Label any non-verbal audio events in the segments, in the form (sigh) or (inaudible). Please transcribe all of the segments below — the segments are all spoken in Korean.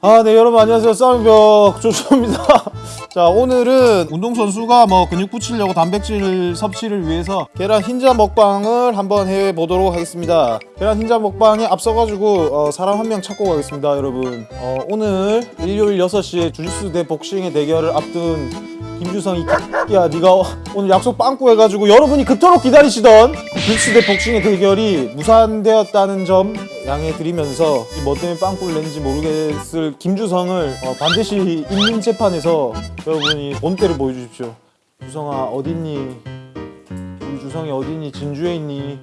아, 네, 여러분 안녕하세요. 싸움벽 조슈입니다. (laughs) 자, 오늘은 운동선수가 뭐 근육 붙이려고 단백질 섭취를 위해서 계란 흰자 먹방을 한번 해 보도록 하겠습니다. 계란 흰자 먹방에 앞서가지고 어, 사람 한 명 찾고 가겠습니다, 여러분. 어, 오늘 일요일 6시에 주짓수 대 복싱의 대결을 앞둔 김주성이 야 네가 오늘 약속 빵꾸 해가지고 여러분이 그토록 기다리시던 주짓수 대 복싱의 대결이 무산되었다는 점 양해 드리면서 이뭐 때문에 빵꾸를 냈는지 모르겠을 김주성을 어, 반드시 있는 재판에서 여러분이 본때를 보여주십시오. 주성아 어딨니? 우리 주성이 어딨니? 진주에 있니?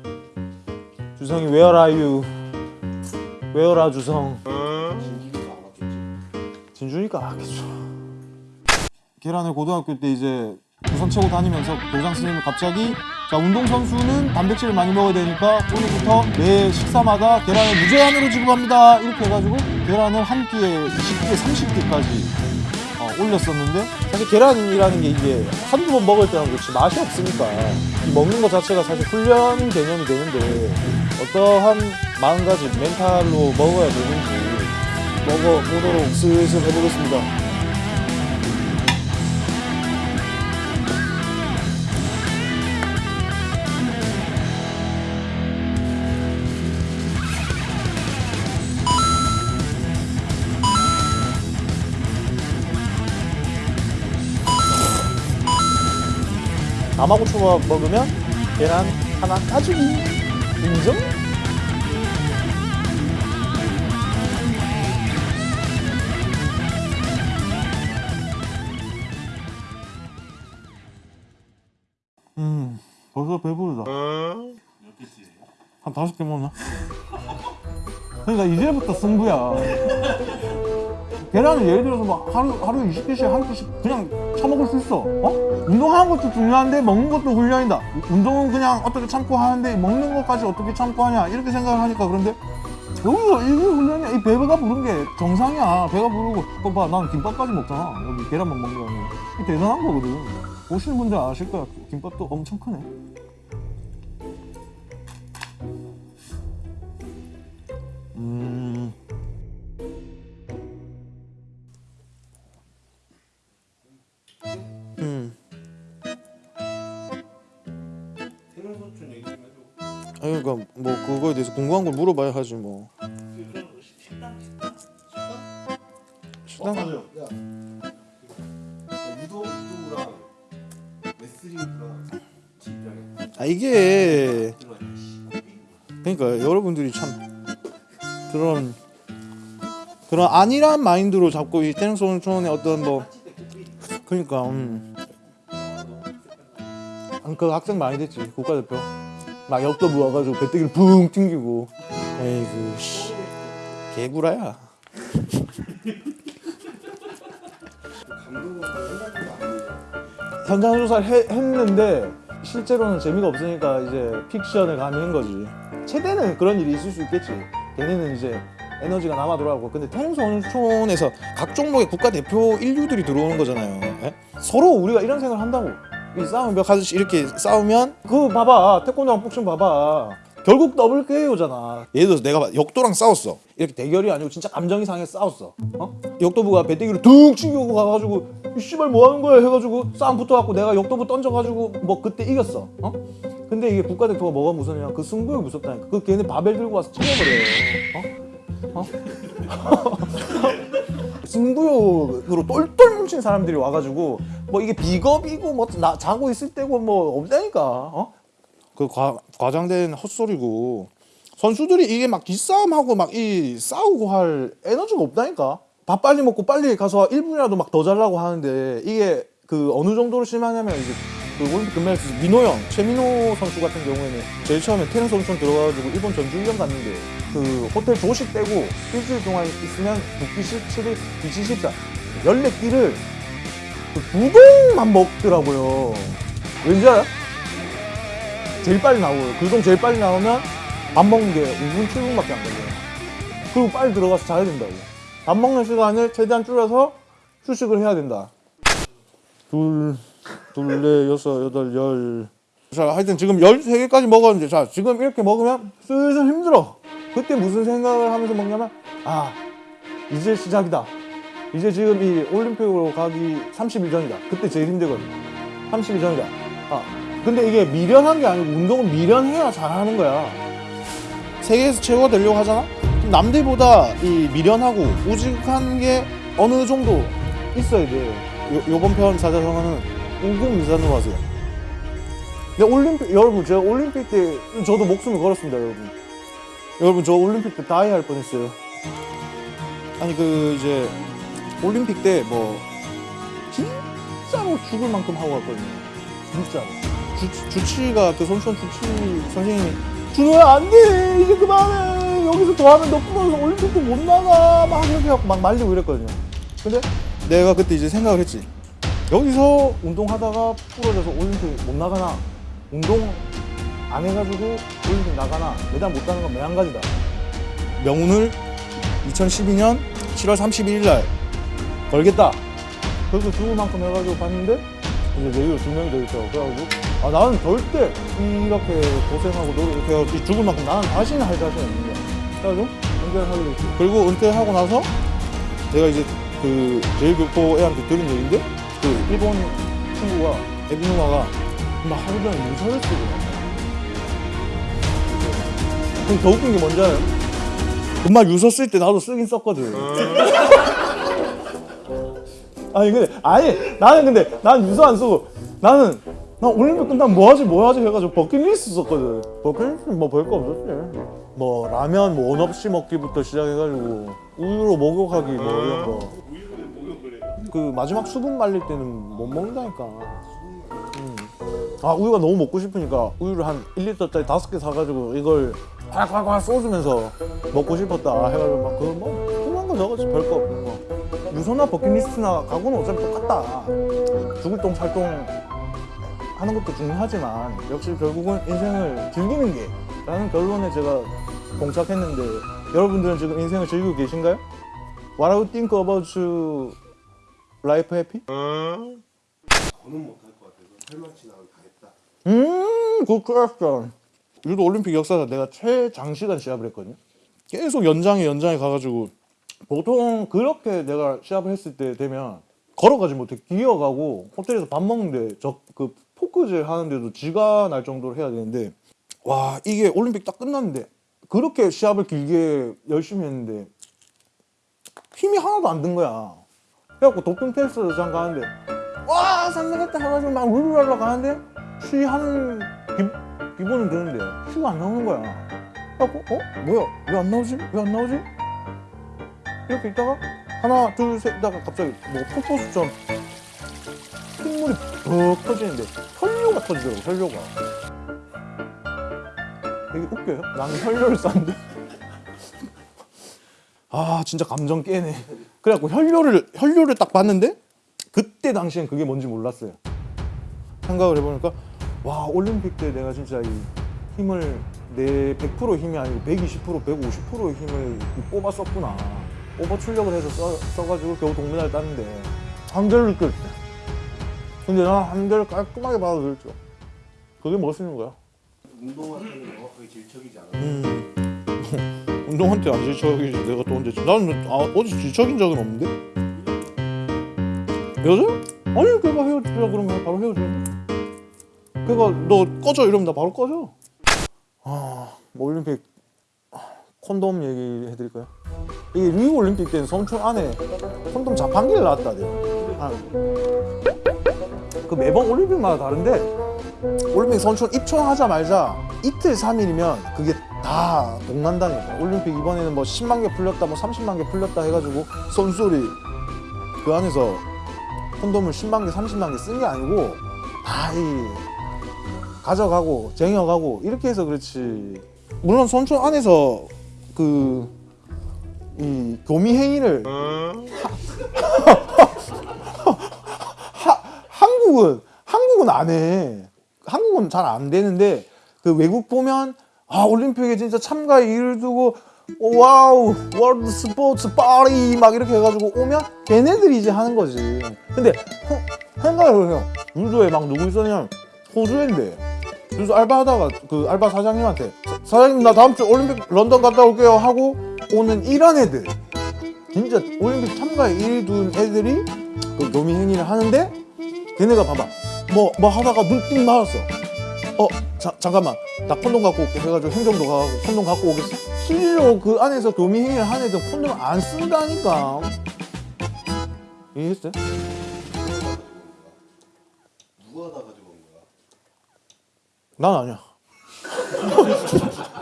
주성이 where are you? where are 주성? 진주니까 알겠죠 계란을 고등학교 때 이제 우선 채고 다니면서 교장 선생님이 갑자기 자 운동 선수는 단백질을 많이 먹어야 되니까 오늘부터 매 식사마다 계란을 무제한으로 지급합니다 이렇게 해가지고 계란을 한 끼에 20개, 30개까지 어, 올렸었는데 사실 계란이라는 게 이게 한두 번 먹을 때는 그렇지 맛이 없으니까 이 먹는 것 자체가 사실 훈련 개념이 되는데 어떠한 마음가짐, 멘탈로 먹어야 되는지 먹어보도록 슬슬 해보겠습니다. 초밥 먹으면 계란 하나 까주기 인정? 음 벌써 배부르다 한 다섯 개 먹나? 그러니까 이제부터 승부야 계란을 예를 들어서 막 하루, 하루 20개씩 한 끼씩 그냥 처먹을 수 있어. 어? 운동하는 것도 중요한데 먹는 것도 훈련이다. 운동은 그냥 어떻게 참고 하는데 먹는 것까지 어떻게 참고 하냐 이렇게 생각을 하니까 그런데 여기서 이게 훈련이야. 이 배가 부른 게 정상이야. 배가 부르고. 봐난 김밥까지 먹잖아. 여기 계란만 먹는 거 아니야 대단한 거거든. 보시는 분들 아실 거야. 김밥도 엄청 크네. 음 음. 아니 그러니까 뭐 그거에 대해서 궁금한 걸 물어봐야 하지 뭐. 식- 식당 식당 식당? 식당 맞아요. 야, 그 유도 유도부랑 레슬링부랑 진짜게 아 이게. 그러니까 여러분들이 참 그런 그런 안일한 마인드로 잡고 이 태릉소년촌의 어떤 뭐 그러니까 음. 아, 그 학생 많이 됐지 국가대표 막 역도부 와가지고 배때기를 붕 튕기고. 에이그 씨. 개구라야. 현장 조사를 해- 했는데 실제로는 재미가 없으니까 이제 픽션을 가미한 거지. 최대는 그런 일이 있을 수 있겠지. 걔네는 이제 에너지가 남아 돌아가고. 근데 태릉선수촌에서 각 종목의 국가대표 인류들이 들어오는 거잖아요. 예? 서로 우리가 이런 생각을 한다고 이 싸움 몇 가지씩 이렇게 싸우면 그 봐봐. 태권도랑 복싱 봐봐. 결국 더블 KO잖아. 예를 들어서 내가 역도랑 싸웠어. 이렇게 대결이 아니고 진짜 감정이 상해 싸웠어. 어? 역도부가 배때기를 둥 치고 가가지고 이 씨발 뭐 하는 거야? 해가지고 싸움 붙어갖고 내가 역도부 던져가지고 뭐 그때 이겼어. 어? 근데 이게 국가대표가 뭐가 무섭냐? 그 승부욕이 무섭다니까. 그 걔네 바벨 들고 와서 쳐버려 어? 어? (laughs) 승부욕으로 똘똘 뭉친 사람들이 와가지고 뭐 이게 비겁이고 뭐 나, 자고 있을 때고 뭐 없다니까 어? 그 과, 과장된 헛소리고 선수들이 이게 막 기싸움하고 막 이 싸우고 할 에너지가 없다니까 밥 빨리 먹고 빨리 가서 1분이라도 막 더 잘라고 하는데 이게 그 어느 정도로 심하냐면 이제 그 올림픽 금메달리스트 민호 형 최민호 선수 같은 경우에는 제일 처음에 태릉 선수촌 들어가가지고 일본 전주훈련 갔는데 그 호텔 조식 떼고 일주일 동안 있으면 국기식 7일 기치 14 14끼를 그 두 동만 먹더라고요 왠지 알아? 제일 빨리 나오고요. 그중 제일 빨리 나오면 밥 먹는 게 5분, 7분밖에 안 걸려요. 그리고 빨리 들어가서 자야 된다고. 밥 먹는 시간을 최대한 줄여서 휴식을 해야 된다. 둘, 둘, 넷, 여섯, 여덟, 열. 자, 하여튼 지금 13개까지 먹었는데, 자, 지금 이렇게 먹으면 슬슬 힘들어. 그때 무슨 생각을 하면서 먹냐면, 아, 이제 시작이다. 이제 지금 이 올림픽으로 가기 30일 전이다. 그때 제일 힘들거든. 30일 전이다. 아, 근데 이게 미련한 게 아니고 운동은 미련해야 잘하는 거야. 세계에서 최고가 되려고 하잖아? 남들보다 이 미련하고 우직한 게 어느 정도 있어야 돼. 요, 요번 편 사자성어는 우국미산으로 하세요. 근데 올림픽, 여러분, 제가 올림픽 때, 저도 목숨을 걸었습니다, 여러분. 여러분, 저 올림픽 때 다이 할 뻔했어요. 아니, 그, 이제, 올림픽 때 뭐, 진짜로 죽을 만큼 하고 갔거든요. 진짜로. 주, 주치가, 그 선수원 주치 선생님이, 준호야, 안 돼! 이제 그만해! 여기서 더 하면 너 부러져서 올림픽도 못 나가! 막 이렇게 막 말리고 이랬거든요. 근데 내가 그때 이제 생각을 했지. 여기서 운동하다가 부러져서 올림픽 못 나가나? 운동 안 해가지고 올림픽 나가나? 메달 못 따는 건 매한가지다. 명운을 2012년 7월 31일 날 걸겠다. 그래서 죽을 만큼 해가지고 봤는데 이제 내일 두 명이 더 있더라고. 그래가지고 아 나는 절대 이렇게 고생하고 노력해 해가지고 죽을 만큼 나는 다시는 할 자신이 없는 거야. 그래가지고 은퇴를 하게 됐지. 그리고 은퇴하고 나서 내가 이제 그 제일교포 애한테 들은 얘기인데 그 일본 친구가 애비 누나가 막 하루 종일 유서를 쓰고 근데 더 웃긴 게 뭔지 알아요? 정말 유서 쓸 때 나도 쓰긴 썼거든. (laughs) 아니 근데 아니 나는 근데 난 유서 안 쓰고 나는 나 올림픽 끝나면 뭐 하지 뭐 하지 해가지고 버킷리스트 썼거든. 버킷리스트 뭐 별 거 없었지. 뭐 라면 뭐 원 없이 먹기부터 시작해가지고 우유로 목욕하기 뭐 이런 거. 그 마지막 수분 말릴 때는 못 먹는다니까. 음. 아 우유가 너무 먹고 싶으니까 우유를 한 1리터짜리 다섯 개 사가지고 이걸 콸콸콸 쏘주면서 먹고 싶었다 해가지고 막 그거 뭐 그만 거 저거지 별거 없는 거. 유소나 버킷리스트나 가구는 어차피 똑같다. 죽을 똥 살똥 하는 것도 중요하지만 역시 결국은 인생을 즐기는 게 라는 결론에 제가 봉착했는데 여러분들은 지금 인생을 즐기고 계신가요? What do you think about you life happy? 저는 못할 것 같아서 탈만치 나면 다 했다. 음, good question. 유도 올림픽 역사상 내가 최장시간 시합을 했거든요. 계속 연장에 연장에 가가지고 보통 그렇게 내가 시합을 했을 때 되면 걸어가지 못해 기어가고 호텔에서 밥 먹는데 저 그 포크질 하는데도 쥐가 날 정도로 해야 되는데 와 이게 올림픽 딱 끝났는데 그렇게 시합을 길게 열심히 했는데 힘이 하나도 안 든 거야. 그래갖고 도핑 테스트장 가는데 와 상승했다 해가지고 막 울울하러 가는데 쉬하는 기, 기분은 드는데 쉬가 안 나오는 거야 그래갖고 어? 뭐야 왜 안 나오지? 왜 안 나오지? 이렇게 있다가 하나 둘셋 있다가 갑자기 뭐 폭포수처럼 핏물이 푹 터지는데 혈뇨가 터지더라고 혈뇨가 되게 웃겨요 나는 혈뇨를 쌌는데 (laughs) 아 진짜 감정 깨네 그래갖고 혈뇨를 혈뇨를 딱 봤는데 그때 당시엔 그게 뭔지 몰랐어요. 생각을 해보니까 와 올림픽 때 내가 진짜 이 힘을 내 100% 힘이 아니고 120% 150%의 힘을 뽑아 썼구나. 오버 출력을 해서 써, 써가지고 겨우 동메달 땄는데 한계를 느꼈지. 근데 난 한계를 깔끔하게 받아들였죠. 그게 멋있는 거야. 운동한테는 정확하게 질척이지 않아. 음. 운동한테 안 질척이지 내가 또 언제 질- 나는 아, 어디 질척인 적은 없는데 여자? 아니 걔가 헤어지자 그러면 바로 헤어지는데 걔가 너 꺼져 이러면 나 바로 꺼져 아 올림픽 아, 콘돔 얘기 해드릴까요? 이게 리우 올림픽 때는 성촌 안에 콘돔 자판기를 놨다대요 아. 그 매번 올림픽마다 다른데 올림픽 선출 입촌하자마자 이틀 3일이면 그게 다 동난다니까 올림픽 이번에는 뭐 10만 개 풀렸다 뭐 30만 개 풀렸다 해가지고 선수들이 그 안에서 콘돔을 10만 개 30만 개 쓴 게 아니고 다 이 가져가고 쟁여가고 이렇게 해서 그렇지. 물론 선수촌 안에서 그 이 교미 행위를 하, 한국은 한국은 안 해. 한국은 잘 안 되는데 그 외국 보면 아 올림픽에 진짜 참가에 의의를 두고 oh, wow world sports party 막 이렇게 해가지고 오면 걔네들이 이제 하는 거지. 근데 어, 생각해보세요. 유도에 막 누구 있었냐면 호주인데. 그래서 알바하다가 그 알바 사장님한테 사- 사장님 나 다음 주 올림픽 런던 갔다 올게요. 하고 오는 이런 애들. 진짜 올림픽 참가에 일둔 애들이 그 교미 행위를 하는데 걔네가 봐봐. 뭐뭐 하다가 눈띵 맞았어 어 자, 잠깐만 나 콘돔 갖고 올게 해가지고 행정도 가고 콘돔 갖고 오겠어 실로 그 안에서 교미 행위를 하는 애들 콘돔 안 쓴다니까 이해했어요? 누가 다 가지고 온 거야? 난 아니야. (laughs)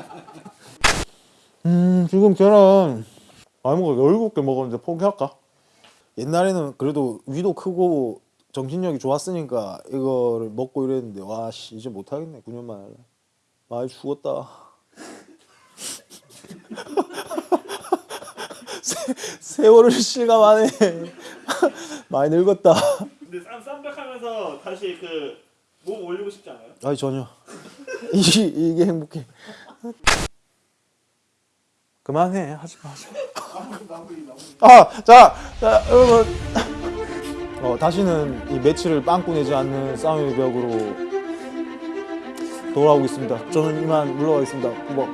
음 지금 계란 많이 먹어 열곱 개 먹었는데 포기할까? 옛날에는 그래도 위도 크고 정신력이 좋았으니까 이거를 먹고 이랬는데 와 씨 이제 못하겠네 9년 만에 많이 죽었다. (laughs) 세, 세월을 실감하네. (laughs) 많이 늙었다. 근데 쌈 쌈백하면서 다시 그 몸 올리고 싶지 않아요? 아니 전혀 (laughs) 이게, 이게 행복해 그만해 하지 마 하지 아자 자, 여러분 어, 다시는 이 매치를 빵꾸 내지 않는 싸움의 벽으로 돌아오겠습니다. 저는 이만 물러가겠습니다. 뭐